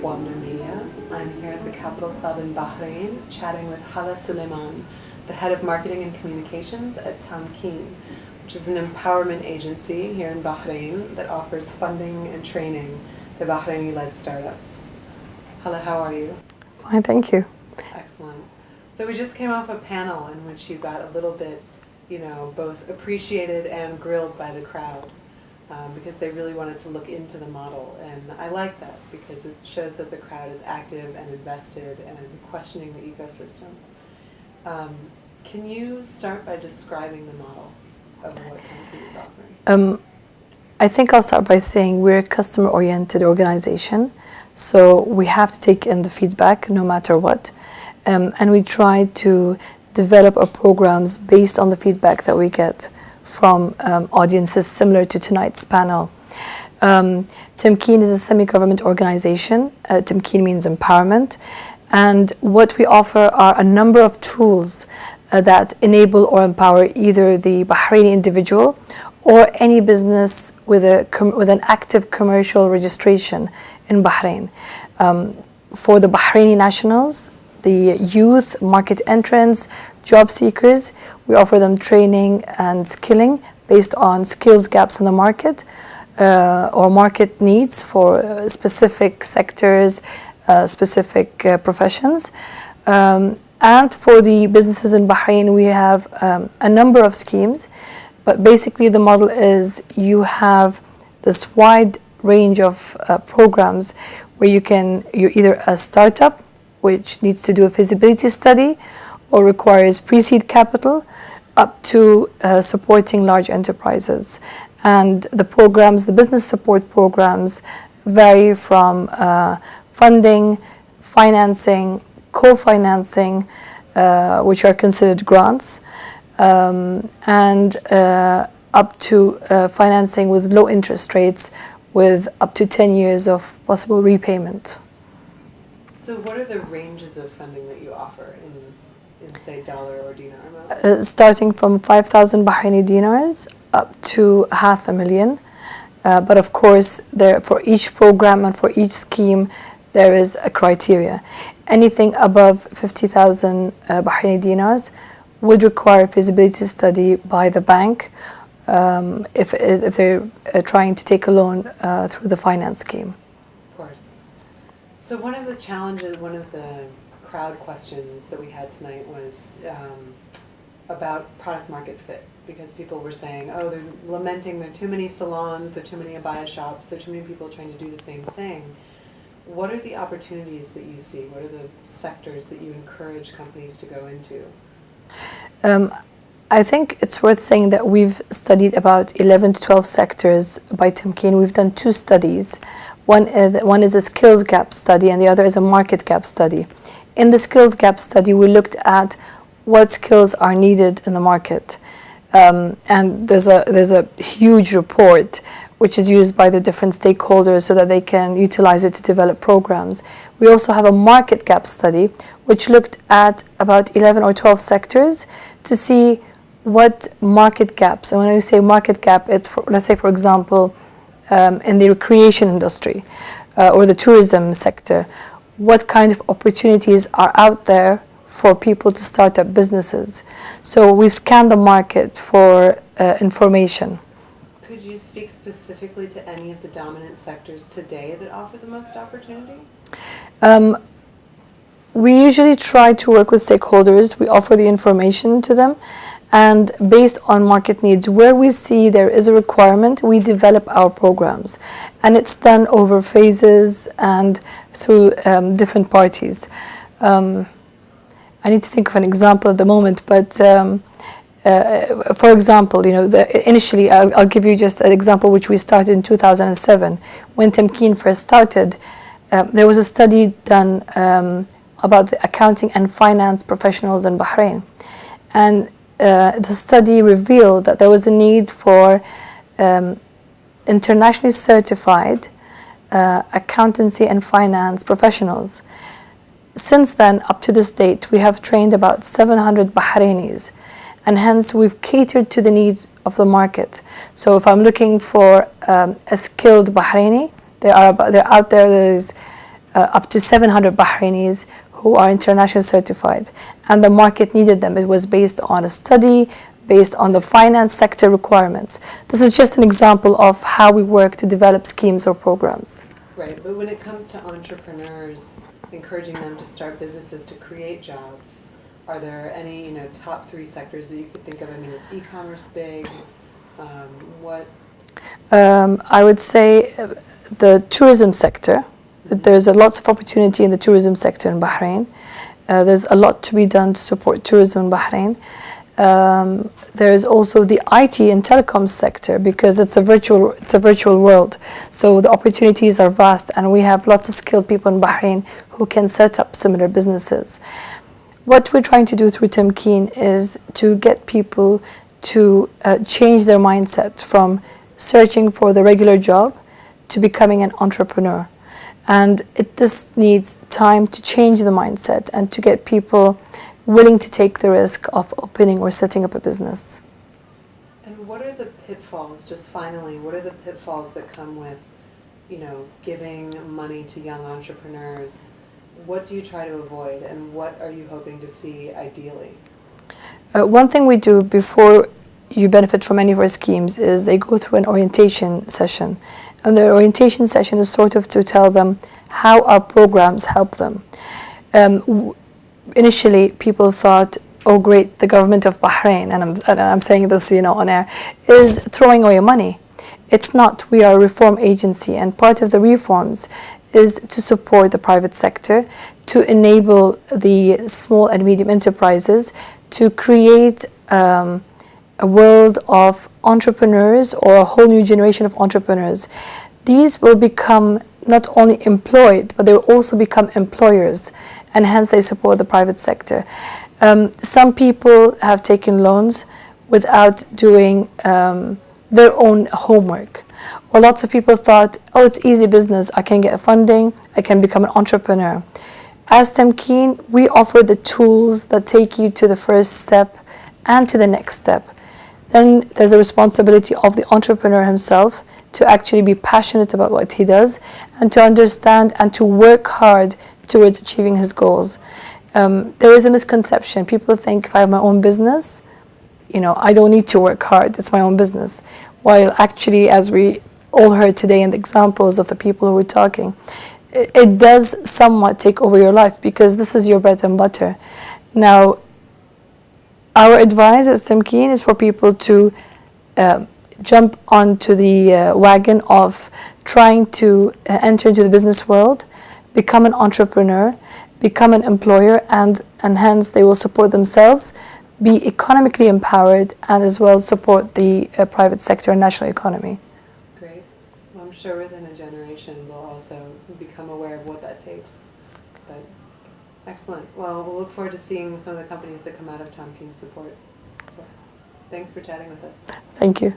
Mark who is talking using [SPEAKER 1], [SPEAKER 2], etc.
[SPEAKER 1] Wamda Media. I'm here at the Capital Club in Bahrain chatting with Hala Suleiman, the head of marketing and communications at Tamkeen, which is an empowerment agency here in Bahrain that offers funding and training to Bahraini-led startups. Hala, how are you?
[SPEAKER 2] Fine, thank you.
[SPEAKER 1] Excellent. So we just came off a panel in which you got a little bit, you know, both appreciated and grilled by the crowd um, because they really wanted to look into the model. And I like that because it shows that the crowd is active and invested and questioning the ecosystem. Um, can you start by describing the model of what Tamkeen is offering?
[SPEAKER 2] Um, I think I'll start by saying we're a customer-oriented organization, so we have to take in the feedback no matter what. Um, and we try to develop our programs based on the feedback that we get from um, audiences similar to tonight's panel. Um, Tamkeen is a semi-government organization. Uh, Tamkeen means empowerment. And what we offer are a number of tools uh, that enable or empower either the Bahraini individual or any business with, a with an active commercial registration in Bahrain. Um, for the Bahraini nationals, the youth, market entrants, job seekers. We offer them training and skilling based on skills gaps in the market uh, or market needs for uh, specific sectors, uh, specific uh, professions. Um, and for the businesses in Bahrain, we have um, a number of schemes. But basically, the model is you have this wide range of uh, programs where you can, you're either a startup which needs to do a feasibility study or requires pre-seed capital up to uh, supporting large enterprises. And the programs, the business support programs vary from uh, funding, financing, co-financing, uh, which are considered grants, um, and uh, up to uh, financing with low interest rates with up to 10 years of possible repayment.
[SPEAKER 1] So what are the ranges of funding that you offer in, in say, dollar or dinar?
[SPEAKER 2] Uh, starting from 5,000 Bahraini dinars up to half a million. Uh, but of course, there for each program and for each scheme, there is a criteria. Anything above 50,000 uh, Bahraini dinars would require a feasibility study by the bank um, if, if they're uh, trying to take a loan uh, through the finance scheme. Of course.
[SPEAKER 1] So one of the challenges, one of the crowd questions that we had tonight was um, about product market fit because people were saying, oh, they're lamenting there are too many salons, there are too many abaya shops, there are too many people trying to do the same thing. What are the opportunities that you see? What are the sectors that you encourage companies to go into?
[SPEAKER 2] Um, I think it's worth saying that we've studied about 11 to 12 sectors by Tamkeen. We've done two studies. One is, one is a skills gap study and the other is a market gap study. In the skills gap study, we looked at what skills are needed in the market. Um, and there's a, there's a huge report which is used by the different stakeholders so that they can utilize it to develop programs. We also have a market gap study which looked at about 11 or 12 sectors to see what market gaps, and when I say market gap, it's for, let's say for example, um, in the recreation industry uh, or the tourism sector, what kind of opportunities are out there for people to start up businesses. So we've scanned the market for uh, information.
[SPEAKER 1] Could you speak specifically to any of the dominant sectors today that offer the most opportunity?
[SPEAKER 2] Um, we usually try to work with stakeholders. We offer the information to them and based on market needs where we see there is a requirement we develop our programs. And it's done over phases and through um, different parties. Um, I need to think of an example at the moment but um, uh, for example you know the, initially I'll, I'll, give you just an example which we started in 2007 when Tamkeen first started uh, there was a study done um, about the accounting and finance professionals in Bahrain. And uh, the study revealed that there was a need for um, internationally certified uh, accountancy and finance professionals. Since then, up to this date, we have trained about 700 Bahrainis, and hence we've catered to the needs of the market. So if I'm looking for um, a skilled Bahraini, there are they're out there. There's uh, up to 700 Bahrainis who are international certified, and the market needed them. It was based on a study, based on the finance sector requirements. This is just an example of how we work to develop schemes or programs.
[SPEAKER 1] Right, but when it comes to entrepreneurs, encouraging them to start businesses to create jobs, are there any, you know, top three sectors that you could think of? I mean, is e-commerce big? Um, what,
[SPEAKER 2] Um, I would say uh, the tourism sector. There's a lots of opportunity in the tourism sector in Bahrain. Uh, there's a lot to be done to support tourism in Bahrain. Um, there is also the IT and telecom sector because it's a virtual it's a virtual world. So the opportunities are vast, and we have lots of skilled people in Bahrain who can set up similar businesses. What we're trying to do through Tamkeen is to get people to uh, change their mindset from searching for the regular job to becoming an entrepreneur. And it, this needs time to change the mindset and to get people willing to take the risk of opening or setting up a business.
[SPEAKER 1] and what are the pitfalls, just finally, what are the pitfalls that come with, you know, giving money to young entrepreneurs? What do you try to avoid and what are you hoping to see ideally?
[SPEAKER 2] Uh, one thing we do before you benefit from any of our schemes is they go through an orientation session. And the orientation session is sort of to tell them how our programs help them. Um, initially, people thought, oh, great, the government of Bahrain, and I'm, and I'm saying this, you know, on air, is throwing away money. It's not. We are a reform agency, and part of the reforms is to support the private sector, to enable the small and medium enterprises to create um, a world of entrepreneurs or a whole new generation of entrepreneurs. These will become not only employed, but they will also become employers, and hence they support the private sector. Um, some people have taken loans without doing um, their own homework. Or lots of people thought, oh, it's easy business. I can get a funding. I can become an entrepreneur. As Tamkeen, we offer the tools that take you to the first step and to the next step. Then there's a responsibility of the entrepreneur himself to actually be passionate about what he does and to understand and to work hard towards achieving his goals. Um, there is a misconception. People think if I have my own business, you know, I don't need to work hard. It's my own business. While actually, as we all heard today in the examples of the people who were talking, it, it does somewhat take over your life because this is your bread and butter. Now, our advice as Tamkeen is for people to uh, jump onto the uh, wagon of trying to uh, enter into the business world, become an entrepreneur, become an employer, and, and hence they will support themselves, be economically empowered, and as well support the uh, private sector and national economy.
[SPEAKER 1] Great. Well, I'm sure within a generation we'll also become aware of what that takes. But excellent. Well, we'll look forward to seeing some of the companies that come out of Tamkeen's support. So, thanks for chatting with us.
[SPEAKER 2] Thank you.